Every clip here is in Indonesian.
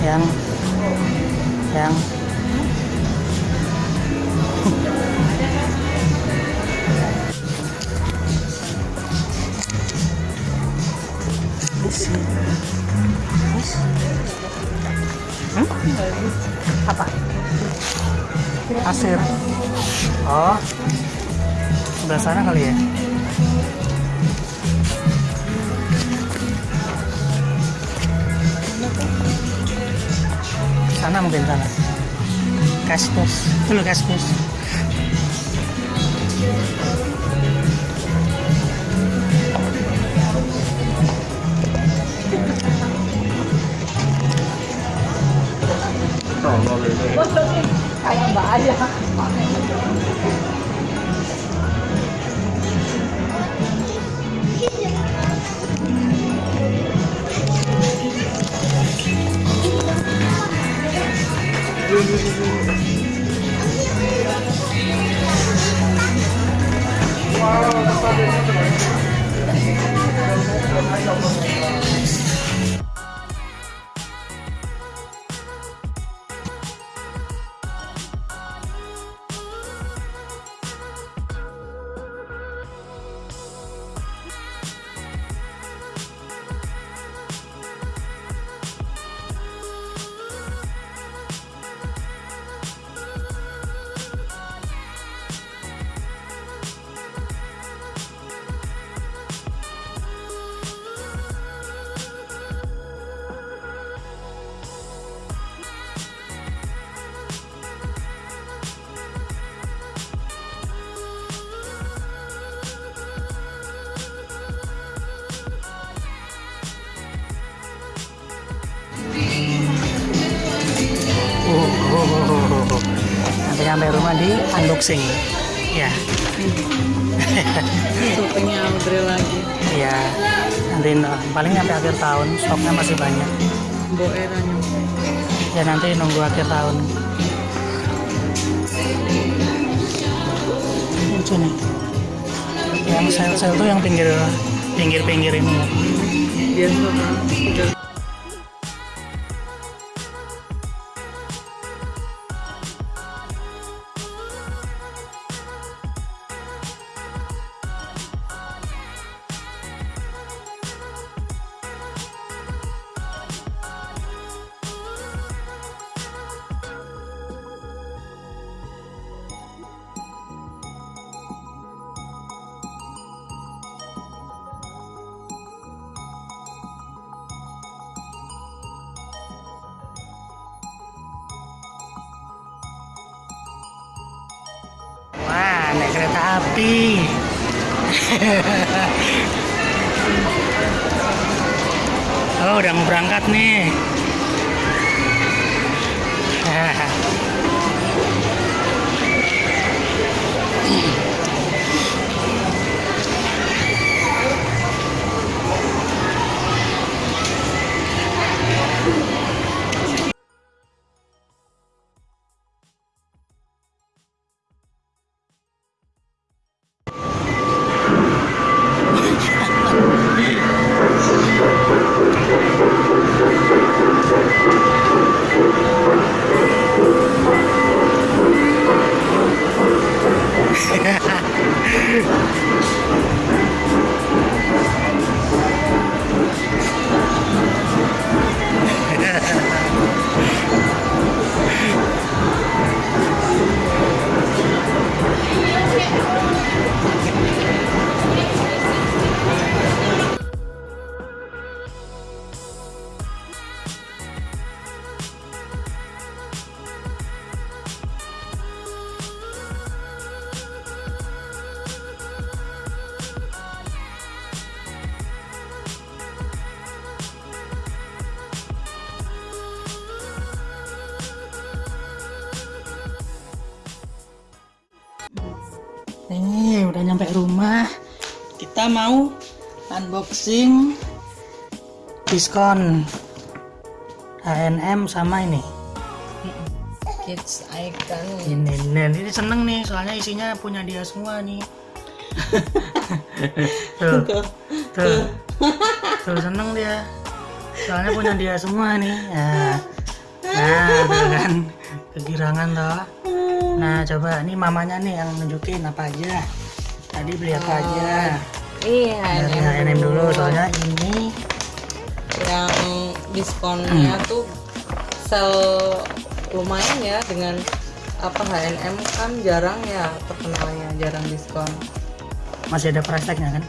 yang yang Hmm? apa pasir oh sebelah sana kali ya sana mungkin sana. Kaspus dulu kaspus kayak mbak aja Sampai sampai rumah di unboxing. Ya, syutingnya Audrey lagi ya. Nanti no, paling sampai akhir tahun stoknya masih banyak. Ya nanti nunggu akhir tahun. Lucu nih. Yang sel-sel tuh yang pinggir pinggir-pinggir ini ya. Naik kereta api. oh, udah mau berangkat nih. Nih, udah nyampe rumah. Kita mau unboxing diskon H&M sama ini. kids icon Ini, ini, ini seneng nih, soalnya isinya punya dia semua nih. tuh, tuh, tuh seneng dia. Soalnya punya dia semua nih. Nah, nah tuh kan kegirangan toh. Nah, coba. Ini mamanya nih yang nunjukin apa aja. Tadi beli apa aja. iya Dari H&M dulu, soalnya ini yang diskonnya tuh sel lumayan ya dengan apa H&M kan jarang ya terkenalnya jarang diskon. Masih ada price tag-nya kan?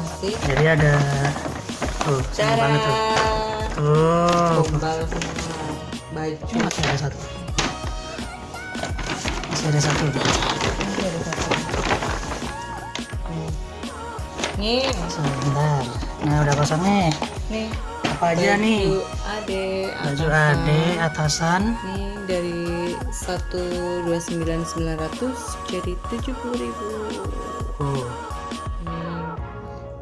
Masih. Jadi ada tuh cara banget tuh. Tuh gombal semua. Baju. Masih ada satu masih ada satu. Ini ada satu. Nih. sebentar. Nah udah kosong nih nih apa aja nih? baju ade baju atasan. ade atasan. Nih dari 129.900 jadi 70.000 oh nih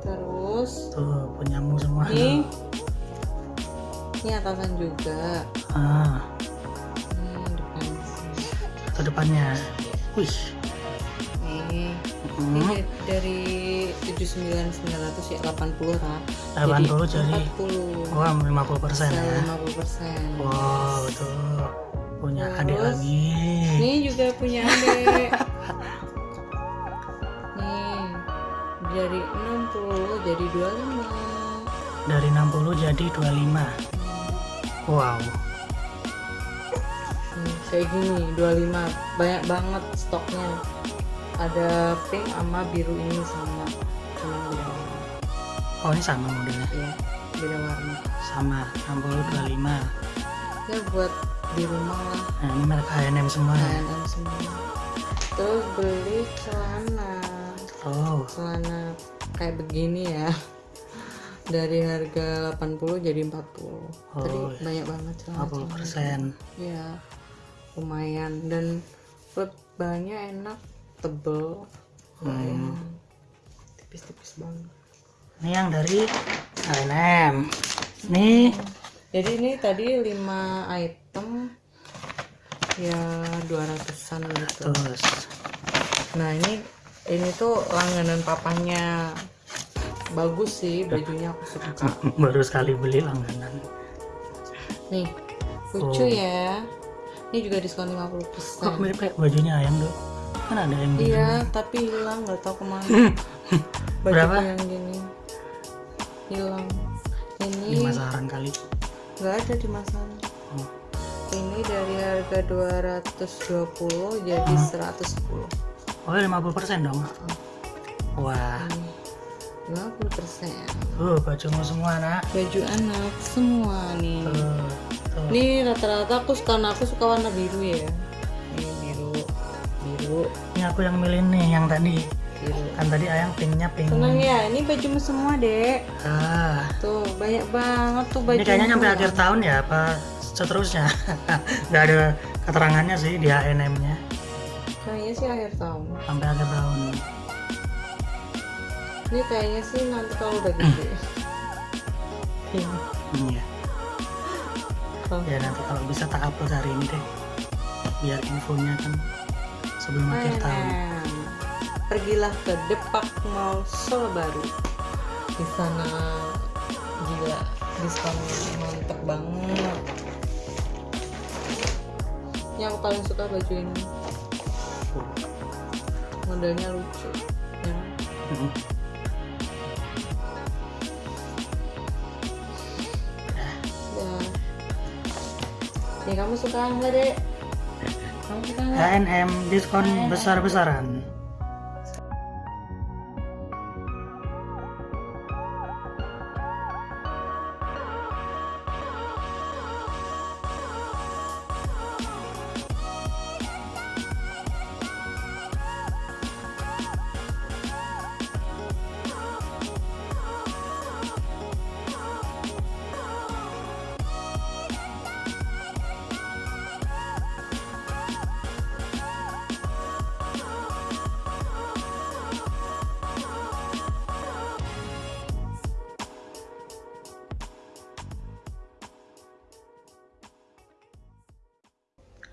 terus? Tuh punyamu semua. Nih ini atasan juga. Ah. Itu depannya wih. Nih Hmm, ini dari 79.900 ya 80 lah 80 jadi 40 wah 50 persen ya. 50 persen. Wow betul. Punya adik Terus? lagi. Ini juga punya adik. Nih, dari 60 jadi 25. dari 60 jadi 25 wow. Nih, kayak gini 25. Banyak banget stoknya. Ada pink sama biru ini sama cuma beda warna. oh ini sama modelnya Ya, beda warna. sama 60 25 Ya buat di rumah lah, nah ini merek H&M semua H&M semua. Terus beli celana. oh celana kayak begini ya dari harga 80 jadi 40 tadi Oh, banyak banget celana 50 persen ya lumayan. Dan bahannya enak tebel lumayan. Tipis-tipis banget. Ini yang dari H&M nih jadi ini tadi 5 item ya 200an gitu. Terus nah ini ini tuh langganan papanya bagus sih bajunya aku suka. Baru sekali beli langganan. Nih, lucu Oh. ya. Ini juga diskon kok 50%. mirip kayak bajunya ayam tuh kan ada yang biru Iya, tapi hilang nggak tahu ke mana. Baju Berapa? yang gini hilang. di Ini pasaran kali nggak ada di masalah. Oh. Ini dari harga 220 jadi 110. oh 50 persen dong wah Ini 50 persen. tuh bajumu semua nak Baju anak semua nih. tuh tuh Ini rata-rata aku suka aku suka warna biru ya. Ini biru, biru, ini aku yang milih nih yang tadi biru. kan tadi ayang pinknya pink Seneng ya, ini bajumu semua dek. ah Tuh banyak banget tuh baju. ini kayaknya nyampe akhir tahun ya apa seterusnya nggak ada keterangannya sih di H&M nya Kayaknya sih akhir tahun. sampai akhir tahun Ini kayaknya sih nanti kalau udah gede. Iya. iya Kalau ya nanti kalau bisa tak upload hari ini deh biar infonya kan sebelum akhir tahun. Pergilah ke Depak Mall Solo Baru. Di sana gila diskonnya mantep banget. Yang aku paling suka baju ini. Modelnya lucu. Ya. Mhm. Dah. Kamu suka nggak dek? Kamu suka nggak? H&M diskon besar-besaran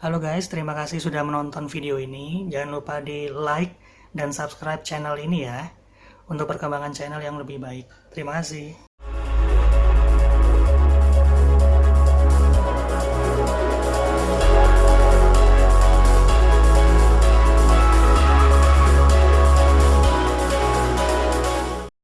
Halo guys, terima kasih sudah menonton video ini. Jangan lupa di like dan subscribe channel ini ya. Untuk perkembangan channel yang lebih baik. Terima kasih.